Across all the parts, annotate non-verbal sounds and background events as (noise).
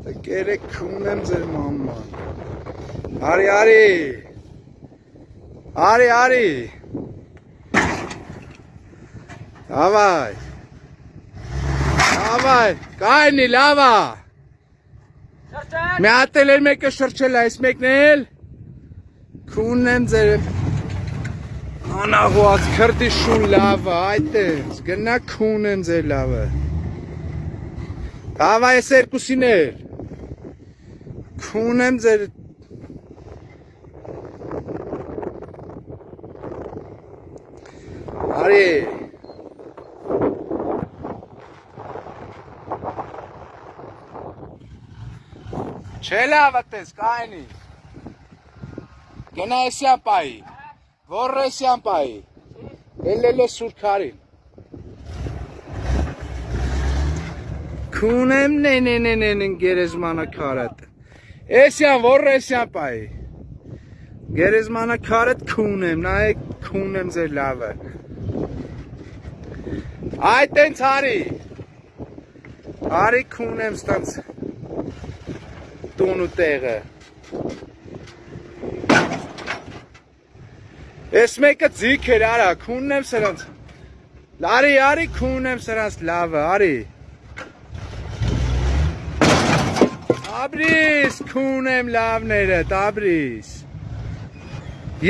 Տկերեք ունեմ ձեր մաման։ Արի, արի։ Արի, արի։ Հավայ։ Հավայ, կայնի լավա։ Շրջել։ Մի հատ էլ մեկը շրջել այս մեկն էլ։ Քունեմ ձեր Անաղուած քրտի շուն լավը, այդտենց, գնա քունեն ձեր լավը։ Հավա այս երկուսին էլ։ Քունեմ ձեր Արի։ Չէ լավ այդպես կայնի։ Գնա էսյան պայի։ Որը էսյան պայի։ Էլելե սուրքարին։ Քունեմ նե նե նե նե նե գերեզմանը քարատ։ Էսյան որը էսյան պայի։ Գերեզմանը քարատ քունեմ, նայեք քունեմ ձեր լավը։ Այ տենց արի։ Արի քունեմ ստանց տուն ու տեղը։ Ես մեկը ձիք էր արա, քուննեմ սրանց։ Լարի, արի քուննեմ սրանց լավը, արի։ Աբրիս, քունեմ լավները, տաբրիս։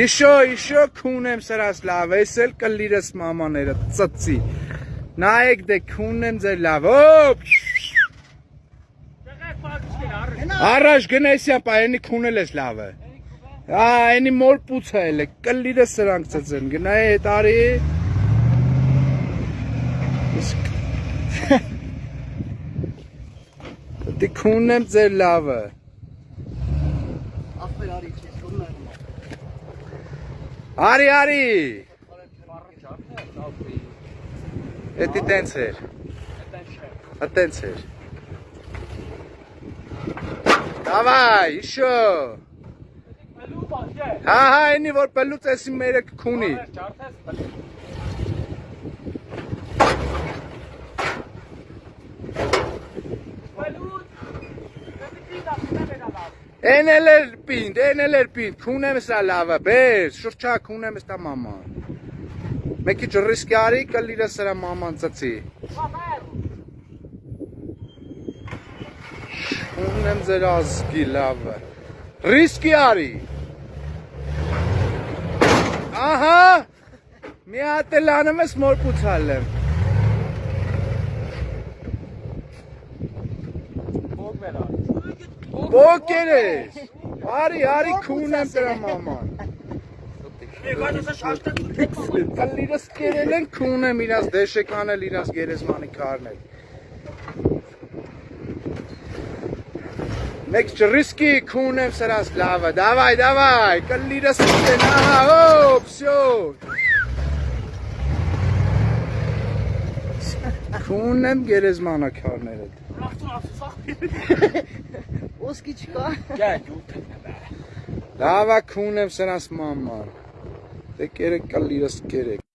Իշո, իշո քունեմ սրանց լավը, ես էլ կլիրս մամաները, ծծի։ Նայեք դե քունեմ ձեր լավ, Առաջ գնեսյա պայենի քունել ես լավը։ Ա, այնի մոր պուցա էլ է, կլիրը սրանք ծծեն, գնայ հետ արի։ Իսկ Դե քունն եմ ձեր լավը։ Ախպեր արի քեզ քունն եմ։ Արի, արի։ Էդի տենց էր։ Ատենց էր։ Դավայ, իշո։ Հա, հա, այնի որ պելուց էսի մերը կքունի։ Չարթես պելուց։ Են էլ էր պինդ, են էլ էր պինդ, քունեմ սա լավը, բեր, շրջա քունեմ ստա մաման։ Մեկի ջրիսկի արի, կլիրը սրա մաման ծծի։ Քունեմ ձեր ազգի լավը։ Ռիսկի արի։ Ահա, մի հատ էլ անում ես մոր պուցալ եմ։ Բոկեր ես։ Արի, արի քունեմ դրա մաման։ Կլիրս կերել են քունեմ իրաց դեշեկան էլ իրաց գերեզմանի կարն էլ։ Մեկ ջրիսկի քունեմ սրանց լավը, դավայ, դավայ, կլիրս կերել, ահա, հոպ, սյո։ Քունեմ գերեզմանը կարները։ (laughs) Ոսկի չկա։ Լավա քունեմ սրանց մաման։ Դե կերեք կլիրս կերեք։